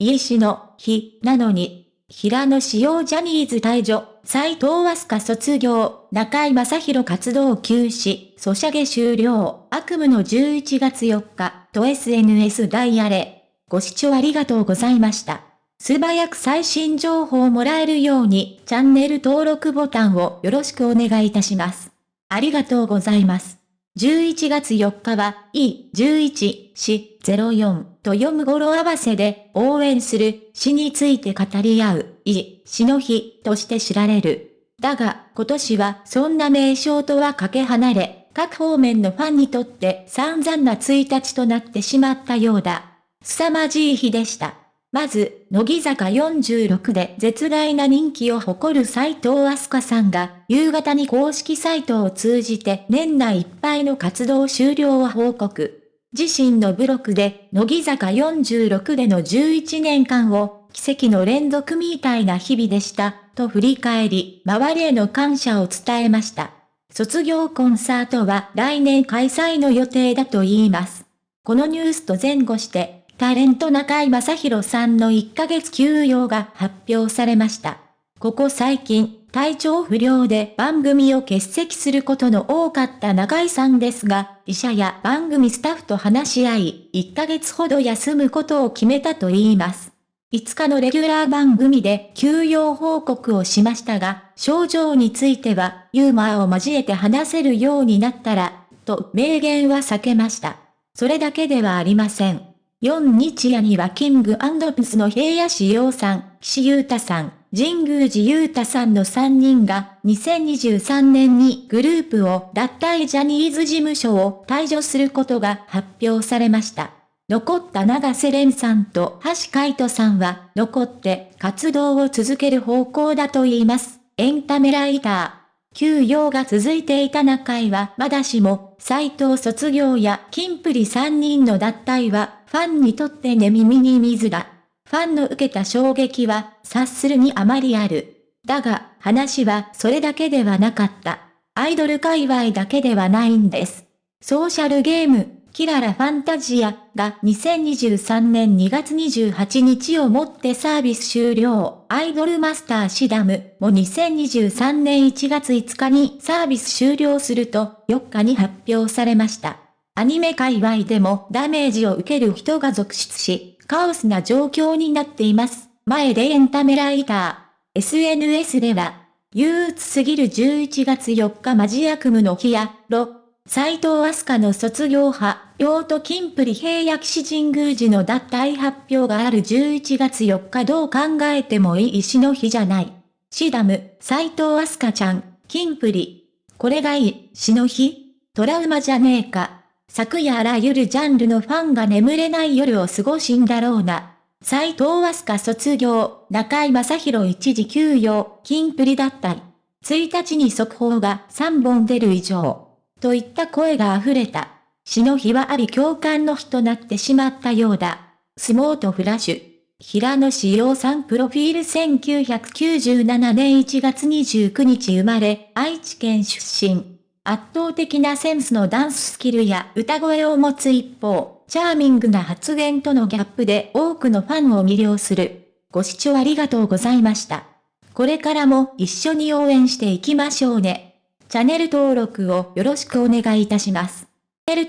家氏の日なのに、平野志陽ジャニーズ退場、斎藤飛鳥卒業、中井正宏活動休止、ソシャゲ終了、悪夢の11月4日、と SNS ダイヤレ。ご視聴ありがとうございました。素早く最新情報をもらえるように、チャンネル登録ボタンをよろしくお願いいたします。ありがとうございます。11月4日は、E11、死、04と読む語呂合わせで応援する死について語り合う、い、死の日として知られる。だが、今年はそんな名称とはかけ離れ、各方面のファンにとって散々な1日となってしまったようだ。凄まじい日でした。まず、乃木坂46で絶大な人気を誇る斎藤飛鳥さんが、夕方に公式サイトを通じて年内いっぱいの活動終了を報告。自身のブログで、乃木坂46での11年間を、奇跡の連続みたいな日々でした、と振り返り、周りへの感謝を伝えました。卒業コンサートは来年開催の予定だと言います。このニュースと前後して、タレント中井正宏さんの1ヶ月休養が発表されました。ここ最近、体調不良で番組を欠席することの多かった中井さんですが、医者や番組スタッフと話し合い、1ヶ月ほど休むことを決めたと言います。5日のレギュラー番組で休養報告をしましたが、症状についてはユーモアを交えて話せるようになったら、と明言は避けました。それだけではありません。4日夜にはキングピスの平野志陽さん、岸優太さん、神宮寺優太さんの3人が2023年にグループを脱退ジャニーズ事務所を退場することが発表されました。残った長瀬廉さんと橋海人さんは残って活動を続ける方向だと言います。エンタメライター。休養が続いていた中井はまだしも、斎藤卒業や金プリ3人の脱退は、ファンにとって寝耳に水だ。ファンの受けた衝撃は、察するにあまりある。だが、話はそれだけではなかった。アイドル界隈だけではないんです。ソーシャルゲーム、キララファンタジアが2023年2月28日をもってサービス終了。アイドルマスターシダムも2023年1月5日にサービス終了すると4日に発表されました。アニメ界隈でもダメージを受ける人が続出し、カオスな状況になっています。前でエンタメライター。SNS では、憂鬱すぎる11月4日マジ悪夢の日や、ロ、斎藤飛鳥の卒業派、用途金プリ平野騎士神宮寺の脱退発表がある11月4日どう考えてもいい石の日じゃない。シダム、斎藤飛鳥ちゃん、金プリ。これがいい、死の日トラウマじゃねえか。昨夜あらゆるジャンルのファンが眠れない夜を過ごしんだろうな。斎藤飛鳥卒業、中井正宏一時休養、金プリ脱退。1日に速報が3本出る以上。といった声が溢れた。死の日はあり共感の日となってしまったようだ。相撲とフラッシュ。平野志陽さんプロフィール1997年1月29日生まれ、愛知県出身。圧倒的なセンスのダンススキルや歌声を持つ一方、チャーミングな発言とのギャップで多くのファンを魅了する。ご視聴ありがとうございました。これからも一緒に応援していきましょうね。チャンネル登録をよろしくお願いいたします。チャンネル